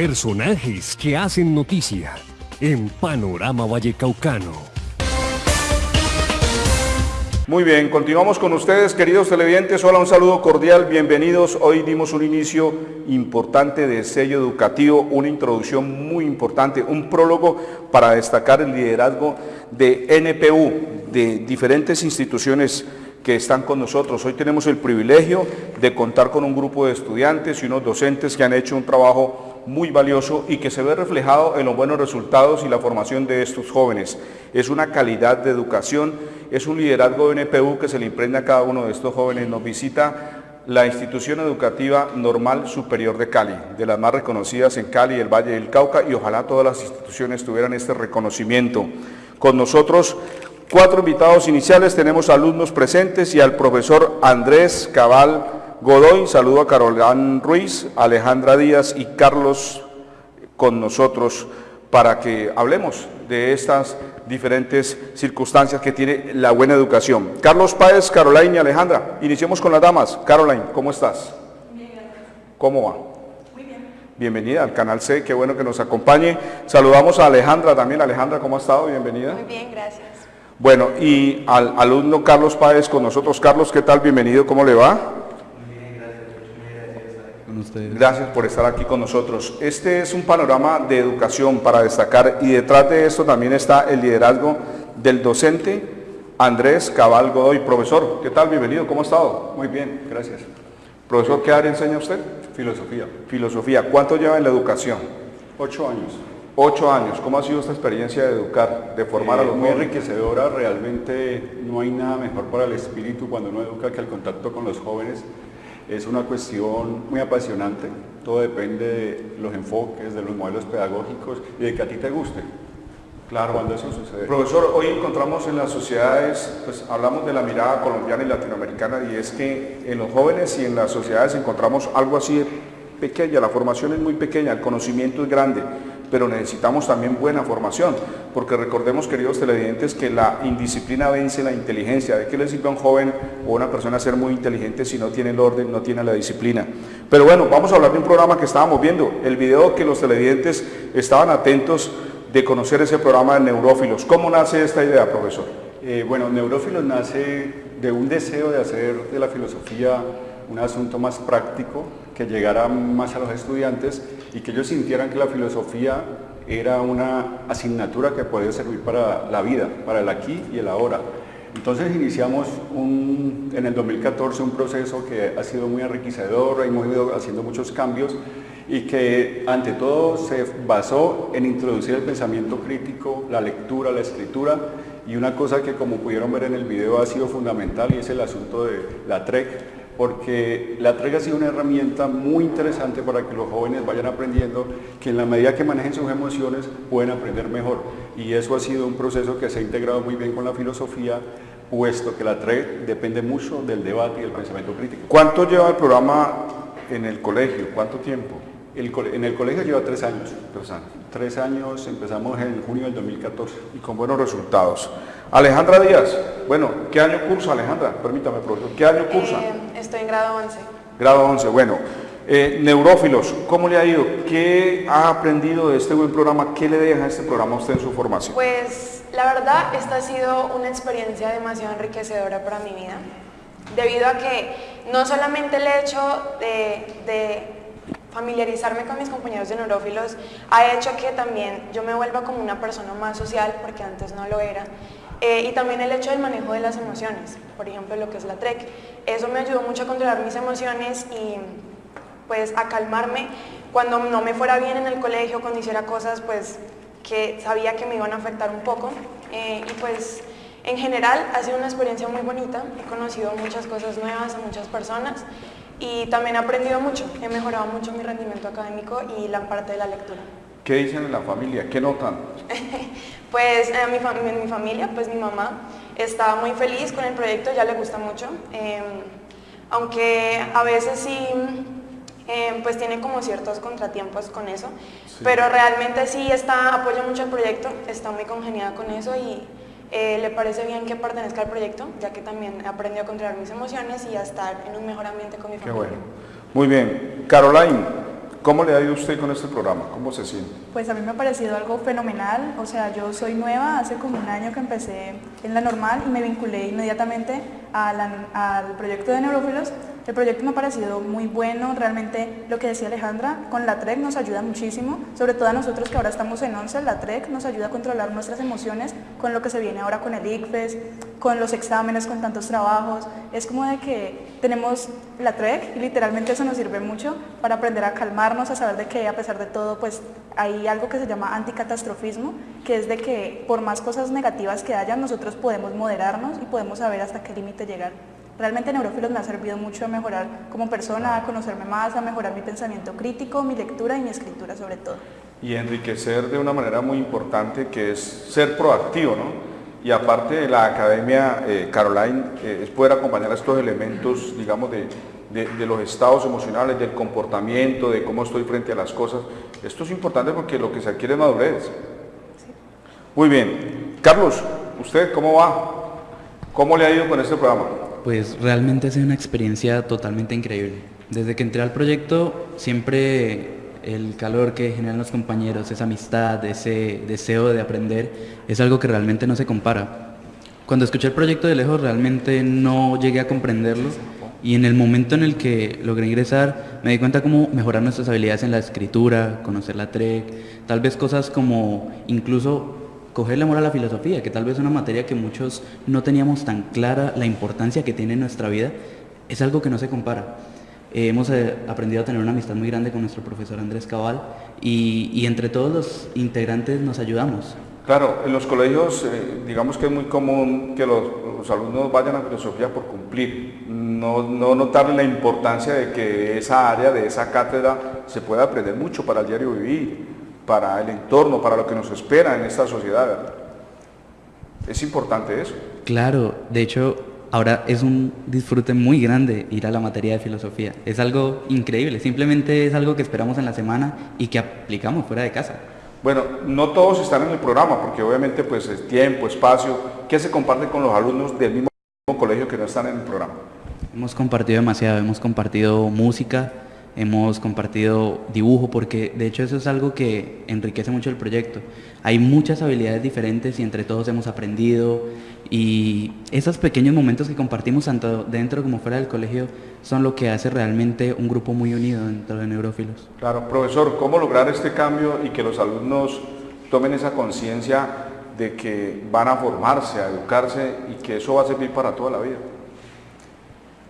Personajes que hacen noticia en Panorama Vallecaucano. Muy bien, continuamos con ustedes, queridos televidentes. Hola, un saludo cordial, bienvenidos. Hoy dimos un inicio importante de sello educativo, una introducción muy importante, un prólogo para destacar el liderazgo de NPU, de diferentes instituciones que están con nosotros. Hoy tenemos el privilegio de contar con un grupo de estudiantes y unos docentes que han hecho un trabajo muy valioso y que se ve reflejado en los buenos resultados y la formación de estos jóvenes. Es una calidad de educación, es un liderazgo de NPU que se le imprende a cada uno de estos jóvenes. Nos visita la institución educativa normal superior de Cali, de las más reconocidas en Cali, el Valle del Cauca, y ojalá todas las instituciones tuvieran este reconocimiento. Con nosotros Cuatro invitados iniciales, tenemos alumnos presentes y al profesor Andrés Cabal Godoy, saludo a Carolán Ruiz, Alejandra Díaz y Carlos con nosotros para que hablemos de estas diferentes circunstancias que tiene la buena educación. Carlos Páez, Caroline y Alejandra, iniciemos con las damas. Caroline, ¿cómo estás? Bien, ¿Cómo va? Muy bien. Bienvenida al Canal C, qué bueno que nos acompañe. Saludamos a Alejandra también. Alejandra, ¿cómo ha estado? Bienvenida. Muy bien, gracias. Bueno, y al alumno Carlos Páez con nosotros. Carlos, ¿qué tal? Bienvenido, ¿cómo le va? Bien, gracias. Por estar aquí con nosotros. Este es un panorama de educación para destacar y detrás de esto también está el liderazgo del docente Andrés Cabal Godoy. Profesor, ¿qué tal? Bienvenido, ¿cómo ha estado? Muy bien, gracias. Profesor, ¿qué área enseña usted? Filosofía. Filosofía. ¿Cuánto lleva en la educación? Ocho años. Ocho años, ¿cómo ha sido esta experiencia de educar, de formar a los eh, Muy enriquecedora, realmente no hay nada mejor para el espíritu cuando uno educa que el contacto con los jóvenes. Es una cuestión muy apasionante, todo depende de los enfoques, de los modelos pedagógicos y de que a ti te guste. Claro, cuando eso sucede. Profesor, hoy encontramos en las sociedades, pues hablamos de la mirada colombiana y latinoamericana y es que en los jóvenes y en las sociedades encontramos algo así pequeña, la formación es muy pequeña, el conocimiento es grande, pero necesitamos también buena formación, porque recordemos, queridos televidentes, que la indisciplina vence la inteligencia. ¿De qué le sirve a un joven o a una persona ser muy inteligente si no tiene el orden, no tiene la disciplina? Pero bueno, vamos a hablar de un programa que estábamos viendo, el video que los televidentes estaban atentos de conocer ese programa de Neurófilos. ¿Cómo nace esta idea, profesor? Eh, bueno, Neurófilos nace de un deseo de hacer de la filosofía un asunto más práctico, que llegara más a los estudiantes y que ellos sintieran que la filosofía era una asignatura que podía servir para la vida, para el aquí y el ahora. Entonces iniciamos un, en el 2014 un proceso que ha sido muy enriquecedor, hemos ido haciendo muchos cambios y que ante todo se basó en introducir el pensamiento crítico, la lectura, la escritura y una cosa que como pudieron ver en el video ha sido fundamental y es el asunto de la TREC, porque la TREG ha sido una herramienta muy interesante para que los jóvenes vayan aprendiendo que en la medida que manejen sus emociones pueden aprender mejor. Y eso ha sido un proceso que se ha integrado muy bien con la filosofía, puesto que la TREG depende mucho del debate y del pensamiento crítico. ¿Cuánto lleva el programa en el colegio? ¿Cuánto tiempo? En el colegio lleva tres años. Tres años. Tres años, empezamos en junio del 2014. Y con buenos resultados. Alejandra Díaz, bueno, ¿qué año cursa Alejandra? Permítame, profesor, ¿qué año cursa? Eh, estoy en grado 11. Grado 11, bueno. Eh, neurófilos, ¿cómo le ha ido? ¿Qué ha aprendido de este buen programa? ¿Qué le deja este programa a usted en su formación? Pues la verdad, esta ha sido una experiencia demasiado enriquecedora para mi vida, debido a que no solamente el hecho de familiarizarme con mis compañeros de neurófilos ha hecho que también yo me vuelva como una persona más social, porque antes no lo era, eh, y también el hecho del manejo de las emociones, por ejemplo lo que es la TREC. Eso me ayudó mucho a controlar mis emociones y pues a calmarme cuando no me fuera bien en el colegio, cuando hiciera cosas pues que sabía que me iban a afectar un poco. Eh, y pues en general ha sido una experiencia muy bonita, he conocido muchas cosas nuevas a muchas personas y también he aprendido mucho, he mejorado mucho mi rendimiento académico y la parte de la lectura. ¿Qué dicen en la familia? ¿Qué notan? pues en mi, familia, pues mi mamá está muy feliz con el proyecto, ya le gusta mucho, em, aunque a veces sí em, pues tiene como ciertos contratiempos con eso, pero realmente sí está, apoya mucho el proyecto, está muy congeniada con eso y eh, le parece bien que pertenezca al proyecto, ya que también aprendió a controlar mis emociones y a estar en un mejor ambiente con mi familia. Qué bueno. Muy bien. Caroline, ¿Cómo le ha ido usted con este programa? ¿Cómo se siente? Pues a mí me ha parecido algo fenomenal, o sea, yo soy nueva, hace como un año que empecé en la normal y me vinculé inmediatamente al proyecto de neurófilos. El proyecto me ha parecido muy bueno, realmente lo que decía Alejandra, con la TREC nos ayuda muchísimo, sobre todo a nosotros que ahora estamos en 11, la TREC nos ayuda a controlar nuestras emociones con lo que se viene ahora con el ICFES, con los exámenes, con tantos trabajos, es como de que tenemos la TREC y literalmente eso nos sirve mucho para aprender a calmarnos, a saber de que a pesar de todo pues hay algo que se llama anticatastrofismo, que es de que por más cosas negativas que hayan nosotros podemos moderarnos y podemos saber hasta qué límite llegar. Realmente Neurófilos me ha servido mucho a mejorar como persona, a conocerme más, a mejorar mi pensamiento crítico, mi lectura y mi escritura sobre todo. Y enriquecer de una manera muy importante que es ser proactivo, ¿no? Y aparte de la Academia eh, Caroline, eh, es poder acompañar a estos elementos, digamos, de, de, los estados emocionales, del comportamiento, de cómo estoy frente a las cosas. Esto es importante porque lo que se adquiere es madurez. Muy bien. Carlos, ¿usted cómo va? ¿Cómo le ha ido con este programa? Pues realmente ha sido una experiencia totalmente increíble. Desde que entré al proyecto, siempre el calor que generan los compañeros, esa amistad, ese deseo de aprender, es algo que realmente no se compara. Cuando escuché el proyecto de lejos realmente no llegué a comprenderlo y en el momento en el que logré ingresar me di cuenta cómo mejorar nuestras habilidades en la escritura, conocer la TREC, tal vez cosas como incluso cogerle amor a la filosofía, que tal vez es una materia que muchos no teníamos tan clara la importancia que tiene en nuestra vida, es algo que no se compara. Eh, hemos eh, aprendido a tener una amistad muy grande con nuestro profesor Andrés Cabal y, entre todos los integrantes nos ayudamos. Claro, en los colegios eh, digamos que es muy común que los, alumnos vayan a filosofía por cumplir, no, no notarle la importancia de que esa área, de esa cátedra, se pueda aprender mucho para el diario vivir para el entorno, para lo que nos espera en esta sociedad. Es importante eso. Claro, de hecho, ahora es un disfrute muy grande ir a la materia de filosofía. Es algo increíble, simplemente es algo que esperamos en la semana y que aplicamos fuera de casa. Bueno, no todos están en el programa, porque obviamente pues es tiempo, espacio, ¿qué se comparte con los alumnos del mismo colegio que no están en el programa? Hemos compartido demasiado, hemos compartido música, hemos compartido dibujo, porque de hecho eso es algo que enriquece mucho el proyecto. Hay muchas habilidades diferentes y entre todos hemos aprendido y esos pequeños momentos que compartimos tanto dentro como fuera del colegio son lo que hace realmente un grupo muy unido dentro de Neurófilos. Claro, profesor, ¿cómo lograr este cambio y que los alumnos tomen esa conciencia de que van a formarse, a educarse y que eso va a servir para toda la vida?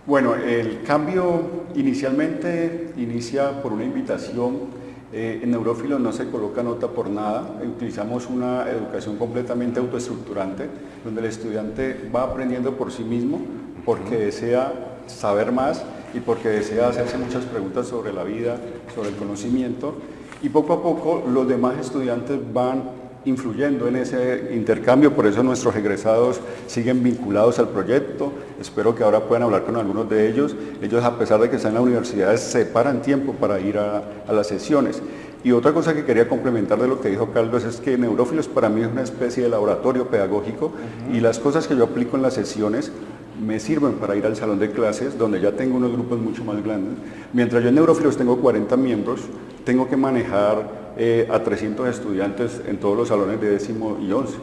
Bueno, el cambio inicialmente inicia por una invitación. Eh, en Neurófilos no se coloca nota por nada, utilizamos una educación completamente autoestructurante, donde el estudiante va aprendiendo por sí mismo, porque desea saber más y porque desea hacerse muchas preguntas sobre la vida, sobre el conocimiento, y poco a poco los demás estudiantes van influyendo en ese intercambio, por eso nuestros egresados siguen vinculados al proyecto, espero que ahora puedan hablar con algunos de ellos, ellos a pesar de que están en la universidad se paran tiempo para ir a, las sesiones. Y otra cosa que quería complementar de lo que dijo Carlos es que Neurófilos para mí es una especie de laboratorio pedagógico y las cosas que yo aplico en las sesiones me sirven para ir al salón de clases donde ya tengo unos grupos mucho más grandes. Mientras yo en Neurófilos tengo 40 miembros, tengo que manejar eh, a 300 estudiantes en todos los salones de décimo y once.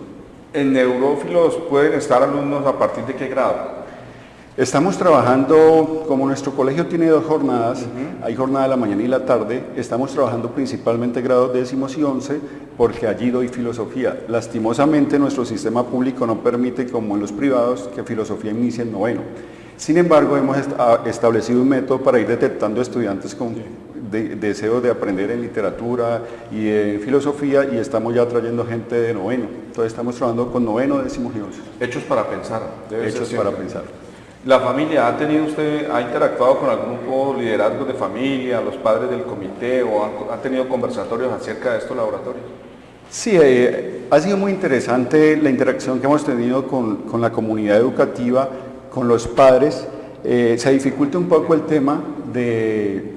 ¿En neurófilos pueden estar alumnos a partir de qué grado? Estamos trabajando, como nuestro colegio tiene dos jornadas, hay jornada de la mañana y la tarde, estamos trabajando principalmente grados décimos y once porque allí doy filosofía. Lastimosamente nuestro sistema público no permite, como en los privados, que filosofía inicie en noveno. Sin embargo, hemos establecido un método para ir detectando estudiantes con de, deseo de aprender en literatura y en filosofía y estamos ya trayendo gente de noveno. Entonces estamos trabajando con noveno, décimo y Hechos para pensar. Hechos para pensar. ¿La familia ha tenido usted, ha interactuado con algún grupo liderazgo de familia, los padres del comité o ha, tenido conversatorios acerca de estos laboratorios? Sí, eh, ha sido muy interesante la interacción que hemos tenido con, con la comunidad educativa, con los padres. Eh, se dificulta un poco el tema de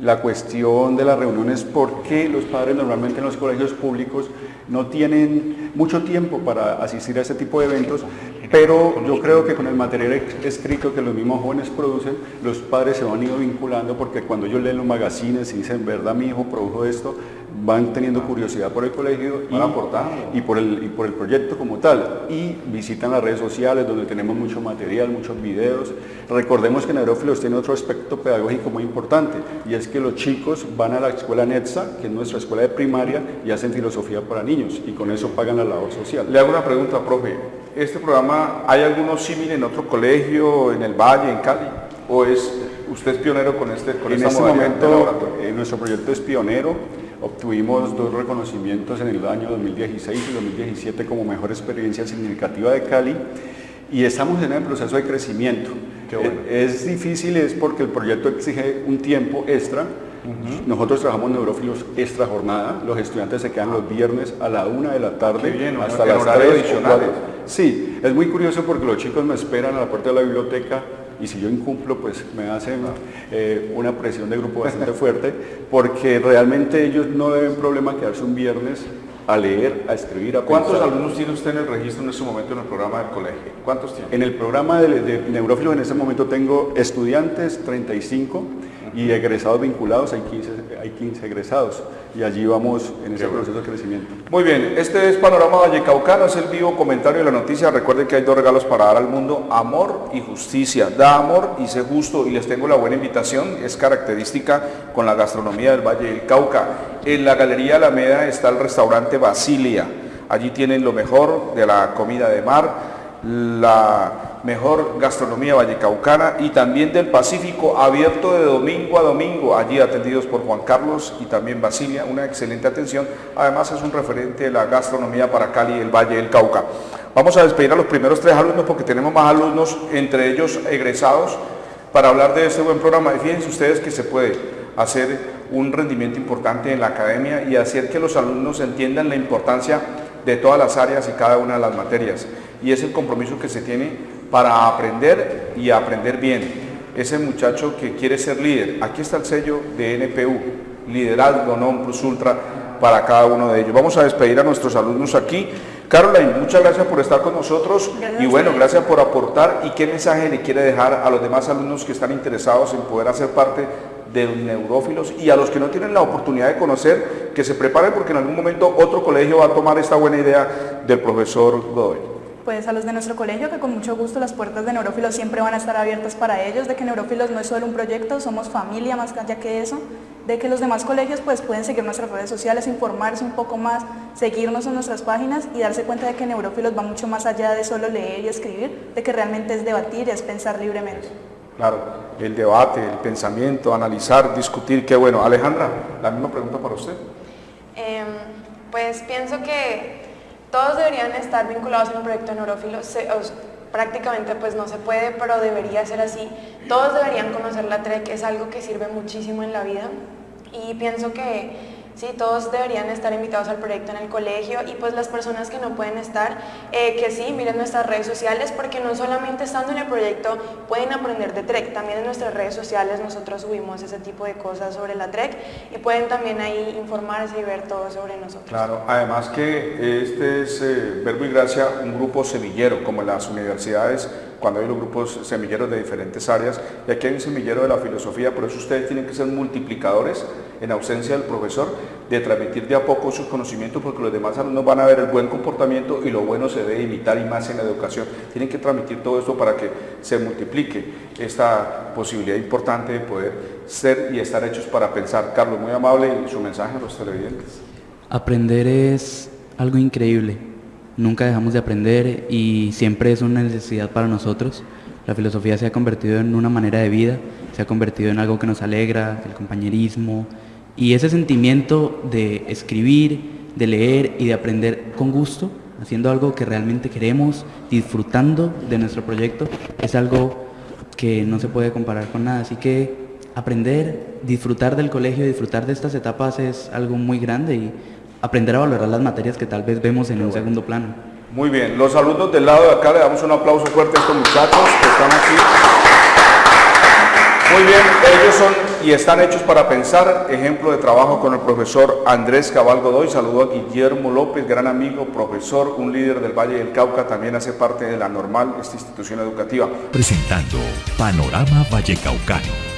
la cuestión de las reuniones, porque los padres normalmente en los colegios públicos no tienen mucho tiempo para asistir a este tipo de eventos, pero yo creo que con el material escrito que los mismos jóvenes producen, los padres se van ido vinculando porque cuando ellos leen los magazines y dicen, verdad, mi hijo produjo esto, van teniendo curiosidad por el colegio y, y, por el, y por el proyecto como tal. Y visitan las redes sociales donde tenemos mucho material, muchos videos. Recordemos que Neurófilos tiene otro aspecto pedagógico muy importante y es que los chicos van a la escuela NETSA, que es nuestra escuela de primaria, y hacen filosofía para niños y con eso pagan la labor social. Le hago una pregunta, profe. ¿Este programa hay alguno similar en otro colegio, en el Valle, en Cali? ¿O es usted es pionero con este con En este momento, eh, nuestro proyecto es pionero Obtuvimos dos reconocimientos en el año 2016 y 2017 como mejor experiencia significativa de Cali y estamos en el proceso de crecimiento. Eh, es difícil, es porque el proyecto exige un tiempo extra. Nosotros trabajamos neurófilos extra jornada, los estudiantes se quedan los viernes a la una de la tarde hasta las tres adicionales. Sí, es muy curioso porque los chicos me esperan a la puerta de la biblioteca y si yo incumplo, pues me hacen eh, una presión de grupo bastante fuerte, porque realmente ellos no deben problema quedarse un viernes a leer, a escribir, a ¿Cuántos alumnos tiene usted en el registro en este momento en el programa del colegio? ¿Cuántos tiene? En el programa de, de neurófilos en este momento tengo estudiantes 35 y egresados vinculados hay 15, hay 15 egresados y allí vamos en ese proceso de crecimiento. Muy bien, este es Panorama Vallecaucano, es el vivo comentario de la noticia. Recuerden que hay dos regalos para dar al mundo, amor y justicia. Da amor y sé justo y les tengo la buena invitación, es característica con la gastronomía del Valle del Cauca. En la Galería Alameda está el restaurante Basilia, allí tienen lo mejor de la comida de mar, la mejor gastronomía vallecaucana y también del Pacífico, abierto de domingo a domingo, allí atendidos por Juan Carlos y también Basilia, una excelente atención. Además es un referente de la gastronomía para Cali y el Valle del Cauca. Vamos a despedir a los primeros tres alumnos porque tenemos más alumnos, entre ellos egresados, para hablar de este buen programa. Y fíjense ustedes que se puede hacer un rendimiento importante en la academia y hacer que los alumnos entiendan la importancia de todas las áreas y cada una de las materias. Y es el compromiso que se tiene para aprender y aprender bien. Ese muchacho que quiere ser líder, aquí está el sello de NPU, liderazgo non plus ultra para cada uno de ellos. Vamos a despedir a nuestros alumnos aquí. Caroline, muchas gracias por estar con nosotros y bueno, gracias por aportar y qué mensaje le quiere dejar a los demás alumnos que están interesados en poder hacer parte de los neurófilos y a los que no tienen la oportunidad de conocer, que se preparen porque en algún momento otro colegio va a tomar esta buena idea del profesor Godoy pues a los de nuestro colegio que con mucho gusto las puertas de Neurófilos siempre van a estar abiertas para ellos, de que Neurófilos no es solo un proyecto, somos familia más allá que eso, de que los demás colegios pues pueden seguir nuestras redes sociales, informarse un poco más, seguirnos en nuestras páginas y darse cuenta de que Neurófilos va mucho más allá de solo leer y escribir, de que realmente es debatir, es pensar libremente. Claro, el debate, el pensamiento, analizar, discutir, qué bueno. Alejandra, la misma pregunta para usted. Em, pues pienso que todos deberían estar vinculados en un proyecto de neurófilos, prácticamente pues no se puede, pero debería ser así. Todos deberían conocer la TREC, es algo que sirve muchísimo en la vida y pienso que ¿sí? Todos deberían estar invitados al proyecto en el colegio y pues las personas que no pueden estar, eh, que sí, miren nuestras redes sociales porque no solamente estando en el proyecto pueden aprender de TREC, también en nuestras redes sociales nosotros subimos ese tipo de cosas sobre la TREC y pueden también ahí informarse y ver todo sobre nosotros. Claro, además que este es eh, Verbo y Gracia un grupo semillero como las universidades cuando hay los grupos semilleros de diferentes áreas, y aquí hay un semillero de la filosofía, por eso ustedes tienen que ser multiplicadores en ausencia del profesor, de transmitir de a poco sus conocimientos, porque los demás alumnos van a ver el buen comportamiento y lo bueno se debe imitar y más en la educación. Tienen que transmitir todo esto para que se multiplique esta posibilidad importante de poder ser y estar hechos para pensar. Carlos, muy amable y su mensaje a los televidentes. Aprender es algo increíble nunca dejamos de aprender y siempre es una necesidad para nosotros. La filosofía se ha convertido en una manera de vida, se ha convertido en algo que nos alegra, el compañerismo y ese sentimiento de escribir, de leer y de aprender con gusto, haciendo algo que realmente queremos, disfrutando de nuestro proyecto, es algo que no se puede comparar con nada. Así que aprender, disfrutar del colegio, disfrutar de estas etapas es algo muy grande y aprender a valorar las materias que tal vez vemos en un segundo plano. Muy bien, los alumnos del lado de acá le damos un aplauso fuerte a estos muchachos que están aquí. Muy bien, ellos son y están hechos para pensar, ejemplo de trabajo con el profesor Andrés Cabal Godoy, saludo a Guillermo López, gran amigo, profesor, un líder del Valle del Cauca, también hace parte de la normal, esta institución educativa. Presentando Panorama Vallecaucano.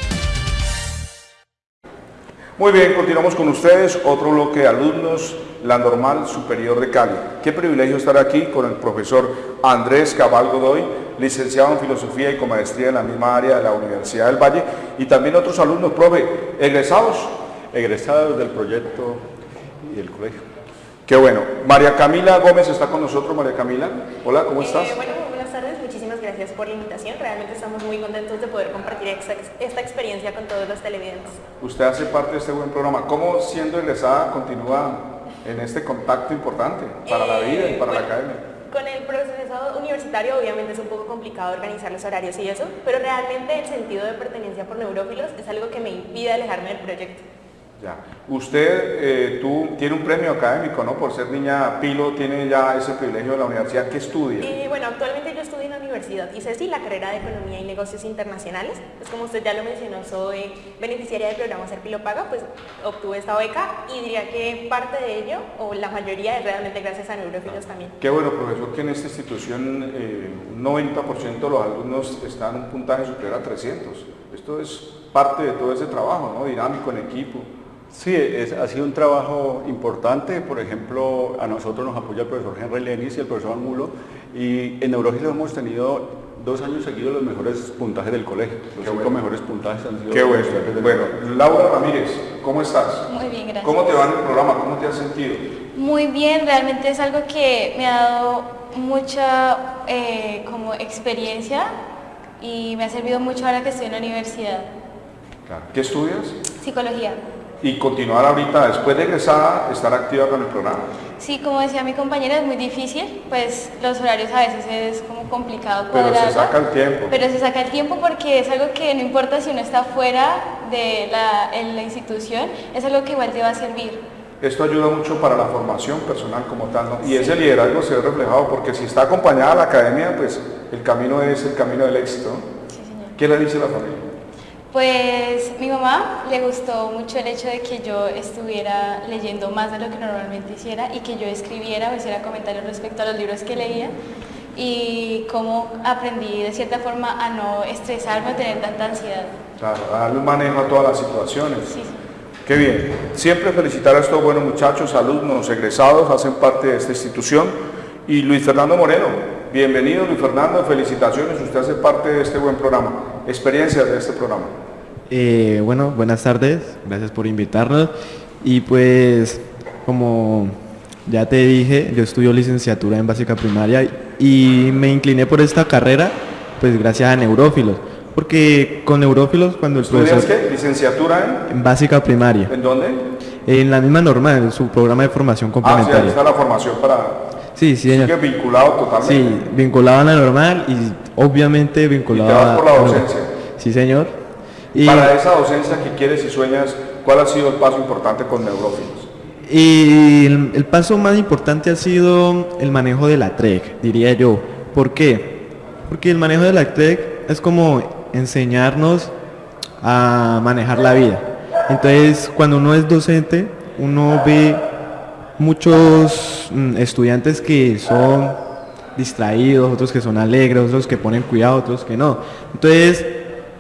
Muy bien, continuamos con ustedes, otro bloque de alumnos, la Normal Superior de Cali. Qué privilegio estar aquí con el profesor Andrés Cabal Godoy, licenciado en Filosofía y con maestría en la misma área de la Universidad del Valle, y también otros alumnos, profe, egresados. Egresados del proyecto y del colegio. Qué bueno. María Camila Gómez está con nosotros. María Camila, hola, ¿cómo Eh, estás? bueno, muy buenas tardes, muchísimas gracias por la invitación. Realmente estamos muy contentos de poder compartir esta, esta experiencia con todos los televidentes. Usted hace parte de este buen programa. ¿Cómo siendo egresada continúa en este contacto importante para la Eh, vida y para la academia? Con el proceso universitario obviamente es un poco complicado organizar los horarios y eso, pero realmente el sentido de pertenencia por neurófilos es algo que me impide alejarme del proyecto. Ya. Usted eh, tú, tiene un premio académico, ¿no? Por ser niña pilo, tiene ya ese privilegio de la universidad. ¿Qué estudia? Y bueno, actualmente yo estudio universidad y sí la carrera de Economía y Negocios Internacionales. Pues como usted ya lo mencionó, soy beneficiaria del programa Ser Paga, pues obtuve esta beca y diría que parte de ello, o la mayoría, es realmente gracias a neurófilos también. Qué bueno, profesor, que en esta institución eh, un 90% de los alumnos están en un puntaje superior a 300. Esto es parte de todo ese trabajo, ¿no? Dinámico en equipo. Sí, es- ha sido un trabajo importante. Por ejemplo, a nosotros nos apoya el profesor Henry Lenis y el profesor Angulo. Y en Neurófilos hemos tenido dos años seguidos los mejores puntajes del colegio. Los Qué cinco bueno. mejores puntajes han sido Qué bueno. del Bueno. Laura Ramírez, ¿cómo estás? Muy bien, gracias. ¿Cómo te va en el programa? ¿Cómo te has sentido? Muy bien, realmente es algo que me ha dado mucha eh, como experiencia y me ha servido mucho ahora que estoy en la universidad. ¿Qué estudias? Psicología. Y continuar ahorita, después de egresada, estar activa con el programa. Sí, como decía mi compañera, es muy difícil, pues los horarios a veces es como complicado Pero se saca el tiempo. Pero se saca el tiempo porque es algo que no importa si uno está fuera de la, en la institución, es algo que igual te va a servir. Esto ayuda mucho para la formación personal como tal, ¿no? Y ese liderazgo se ve reflejado porque si está acompañada la academia, pues el camino es el camino del éxito. Sí, señor. ¿Qué le dice la familia? Pues mi mamá le gustó mucho el hecho de que yo estuviera leyendo más de lo que normalmente hiciera y que yo escribiera o hiciera comentarios respecto a los libros que leía y cómo aprendí de cierta forma a no estresarme o tener tanta ansiedad. Claro, a darle un manejo a todas las situaciones. Sí, sí. Qué bien. Siempre felicitar a estos buenos muchachos, alumnos, egresados, hacen parte de esta institución. Y Luis Fernando Moreno, bienvenido Luis Fernando, felicitaciones, usted hace parte de este buen programa. Experiencias de este programa. Eh, bueno, buenas tardes, gracias por invitarnos. Y pues, como ya te dije, yo estudio licenciatura en básica primaria y me incliné por esta carrera, pues gracias a neurófilos. Porque con neurófilos, cuando el ¿Estudias profesor... qué? ¿Licenciatura En básica primaria. en? ¿En dónde? En la misma normal, en su programa de formación Ah, sí, ahí complementaria. está la formación para... Sí, sí, señor. Sigue vinculado totalmente. Sí, vinculado a la normal y obviamente vinculado vas por la docencia. Sí, señor. Y, Para esa docencia que quieres y sueñas, ¿cuál ha sido el paso importante con neurófilos? y el, el paso más importante ha sido el manejo de la TREC, diría yo. ¿Por qué? Porque el manejo de la TREC es como enseñarnos a manejar la vida. Entonces, cuando uno es docente, uno ve muchos mm, estudiantes que son distraídos, otros que son alegres, otros que ponen cuidado, otros que no. Entonces,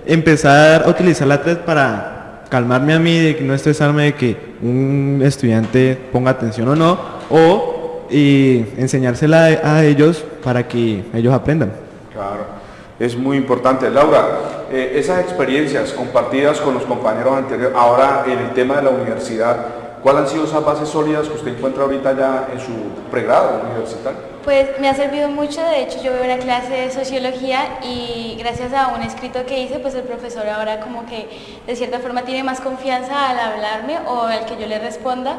empezar a utilizar la TREC para calmarme a mí, de no estresarme de que un estudiante ponga atención o no, o y enseñársela a a ellos para que ellos aprendan. Claro, es muy importante. Laura, eh, esas experiencias compartidas con los compañeros anteriores, ahora en el tema de la universidad, ¿cuáles han sido esas bases sólidas que usted encuentra ahorita ya en su pregrado universitario? Pues me ha servido mucho, de hecho yo veo una clase de sociología y gracias a un escrito que hice, pues el profesor ahora como que de cierta forma tiene más confianza al hablarme o al que yo le responda.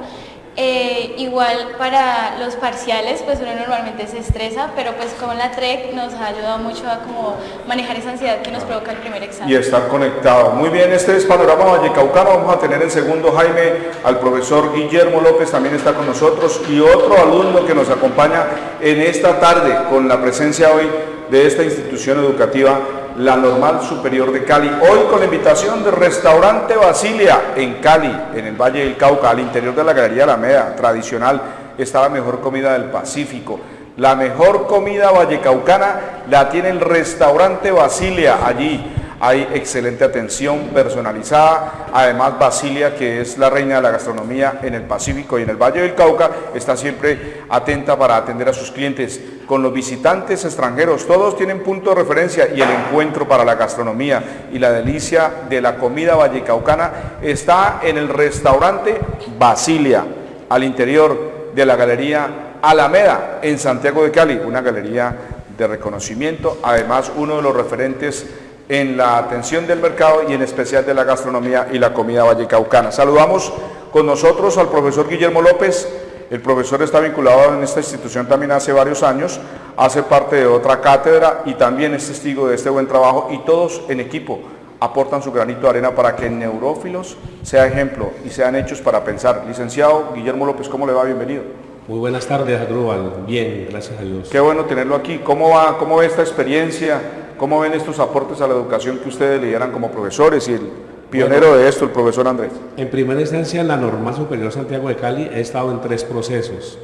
Eh, igual para los parciales, pues uno normalmente se estresa, pero pues con la TREC nos ha ayudado mucho a como manejar esa ansiedad que nos provoca el primer examen. Y estar conectado. Muy bien, este es Panorama Vallecaucano. Vamos a tener en segundo, Jaime, al profesor Guillermo López, también está con nosotros, y otro alumno que nos acompaña en esta tarde con la presencia hoy de esta institución educativa la Normal Superior de Cali. Hoy con la invitación del restaurante Basilia en Cali, en el Valle del Cauca, al interior de la Galería Alameda, tradicional, está la mejor comida del Pacífico. La mejor comida vallecaucana la tiene el restaurante Basilia allí hay excelente atención personalizada. Además, Basilia, que es la reina de la gastronomía en el Pacífico y en el Valle del Cauca, está siempre atenta para atender a sus clientes. Con los visitantes extranjeros, todos tienen punto de referencia y el encuentro para la gastronomía y la delicia de la comida vallecaucana está en el restaurante Basilia, al interior de la Galería Alameda, en Santiago de Cali, una galería de reconocimiento, además uno de los referentes en la atención del mercado y en especial de la gastronomía y la comida vallecaucana. Saludamos con nosotros al profesor Guillermo López. El profesor está vinculado en esta institución también hace varios años, hace parte de otra cátedra y también es testigo de este buen trabajo y todos en equipo aportan su granito de arena para que Neurófilos sea ejemplo y sean hechos para pensar. Licenciado Guillermo López, ¿cómo le va? Bienvenido. Muy buenas tardes, Adrúbal. Bien, gracias a Dios. Qué bueno tenerlo aquí. ¿Cómo va, cómo ve esta experiencia? ¿Cómo ven estos aportes a la educación que ustedes lideran como profesores y el pionero de esto, el profesor Andrés? En primera instancia, en la Normal Superior Santiago de Cali he estado en tres procesos.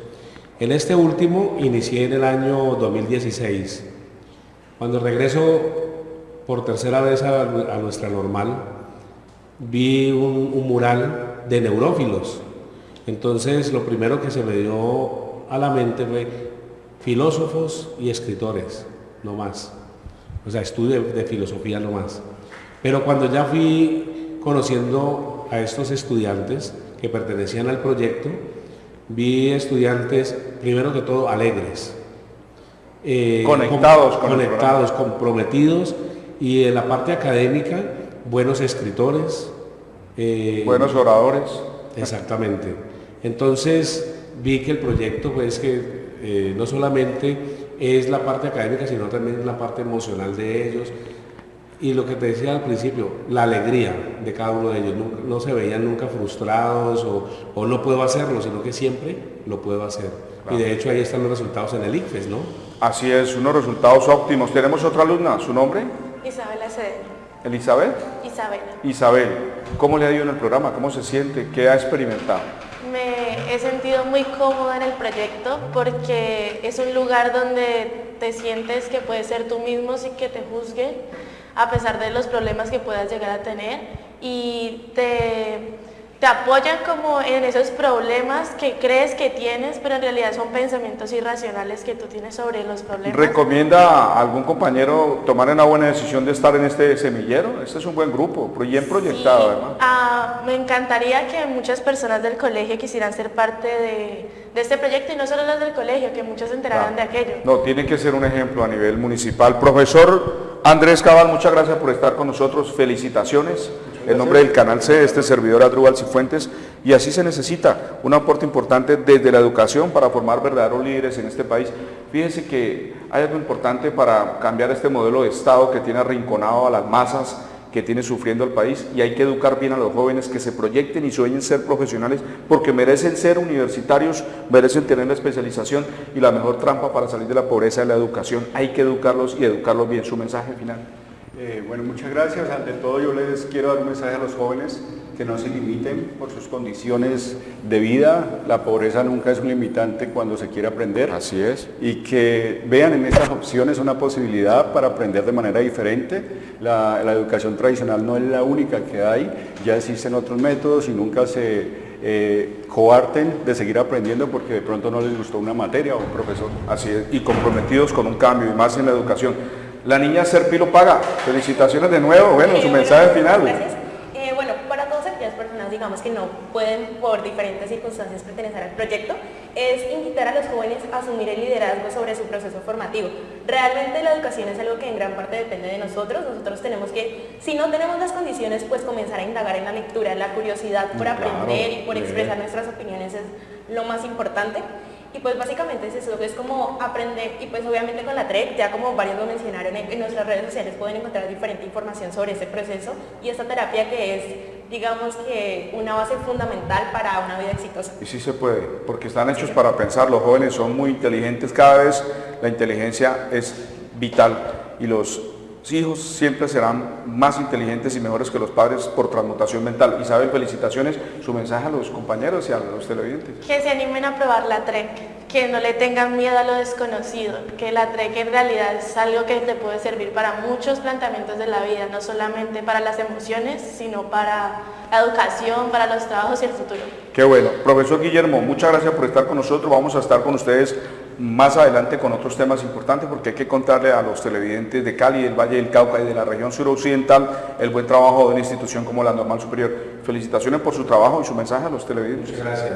En este último inicié en el año 2016. Cuando regreso por tercera vez a, nuestra normal, vi un, un mural de neurófilos. Entonces, lo primero que se me dio a la mente fue filósofos y escritores, no más o sea, estudio de, filosofía filosofía más. Pero cuando ya fui conociendo a estos estudiantes que pertenecían al proyecto, vi estudiantes, primero que todo, alegres. Eh, conectados, conectados, comprometidos y en la parte académica, buenos escritores. Eh, buenos oradores. Exactamente. Entonces vi que el proyecto, pues que eh, no solamente es la parte académica, sino también la parte emocional de ellos. Y lo que te decía al principio, la alegría de cada uno de ellos. No, se veían nunca frustrados o, no puedo hacerlo, sino que siempre lo puedo hacer. Y de hecho ahí están los resultados en el ICFES, ¿no? Así es, unos resultados óptimos. Tenemos otra alumna, ¿su nombre? Isabela Cedeño. ¿Elizabeth? Isabel. Isabel, ¿cómo le ha ido en el programa? ¿Cómo se siente? ¿Qué ha experimentado? He sentido muy cómoda en el proyecto porque es un lugar donde te sientes que puedes ser tú mismo sin que te juzguen a pesar de los problemas que puedas llegar a tener y te te apoyan como en esos problemas que crees que tienes, pero en realidad son pensamientos irracionales que tú tienes sobre los problemas. ¿Recomienda a algún compañero tomar una buena decisión de estar en este semillero? Este es un buen grupo, bien proyectado además. Ah, me encantaría que muchas personas del colegio quisieran ser parte de, este proyecto y no solo los del colegio, que muchos se enteraran de aquello. No, tiene que ser un ejemplo a nivel municipal. Profesor Andrés Cabal, muchas gracias por estar con nosotros, felicitaciones el nombre del canal C, este servidor Adrúbal Cifuentes, y así se necesita un aporte importante desde la educación para formar verdaderos líderes en este país. Fíjense que hay algo importante para cambiar este modelo de Estado que tiene arrinconado a las masas, que tiene sufriendo el país y hay que educar bien a los jóvenes que se proyecten y sueñen ser profesionales porque merecen ser universitarios, merecen tener la especialización y la mejor trampa para salir de la pobreza es la educación. Hay que educarlos y educarlos bien. Su mensaje final. Eh, bueno, muchas gracias. Ante todo yo les quiero dar un mensaje a los jóvenes que no se limiten por sus condiciones de vida. La pobreza nunca es un limitante cuando se quiere aprender. Así es. Y que vean en estas opciones una posibilidad para aprender de manera diferente. La, educación tradicional no es la única que hay, ya existen otros métodos y nunca se eh, coarten de seguir aprendiendo porque de pronto no les gustó una materia o un profesor. Así es, y comprometidos con un cambio y más en la educación. La niña Serpilo Paga, felicitaciones de nuevo, bueno, su mensaje final. Gracias. Eh, bueno, para todas aquellas personas, digamos, que no pueden por diferentes circunstancias pertenecer al proyecto, es invitar a los jóvenes a asumir el liderazgo sobre su proceso formativo. Realmente la educación es algo que en gran parte depende de nosotros, nosotros tenemos que, si no tenemos las condiciones, pues comenzar a indagar en la lectura, la curiosidad por aprender y por expresar nuestras opiniones es lo más importante. Y pues básicamente es eso, es como aprender, y pues obviamente con la TREC, ya como varios lo mencionaron, en, nuestras redes sociales pueden encontrar diferente información sobre ese proceso y esta terapia que es, digamos que, una base fundamental para una vida exitosa. Y sí se puede, porque están hechos para pensar, los jóvenes son muy inteligentes, cada vez la inteligencia es vital y los hijos siempre serán más inteligentes y mejores que los padres por transmutación mental. Isabel, felicitaciones. Su mensaje a los compañeros y a los televidentes. Que se animen a probar la TREC, que no le tengan miedo a lo desconocido, que la TREC en realidad es algo que te puede servir para muchos planteamientos de la vida, no solamente para las emociones, sino para la educación, para los trabajos y el futuro. Qué bueno. Profesor Guillermo, muchas gracias por estar con nosotros. Vamos a estar con ustedes más adelante con otros temas importantes porque hay que contarle a los televidentes de Cali, del Valle del Cauca y de la región suroccidental el buen trabajo de una institución como la Normal Superior. Felicitaciones por su trabajo y su mensaje a los televidentes. Muchas gracias.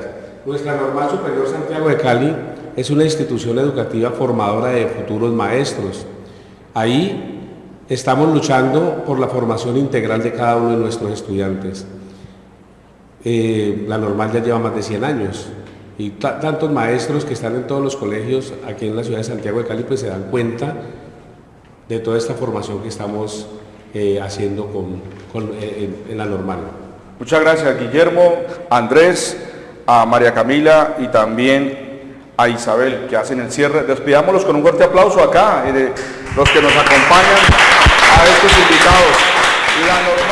Nuestra Normal Superior Santiago de Cali es una institución educativa formadora de futuros maestros. Ahí estamos luchando por la formación integral de cada uno de nuestros estudiantes. Eh, la Normal ya lleva más de 100 años y tantos maestros que están en todos los colegios aquí en la ciudad de Santiago de Cali pues se dan cuenta de toda esta formación que estamos eh, haciendo con, eh, en, la normal. Muchas gracias Guillermo, Andrés, a María Camila y también a Isabel que hacen el cierre. Despidámoslos con un fuerte aplauso acá eh, de los que nos acompañan a estos invitados.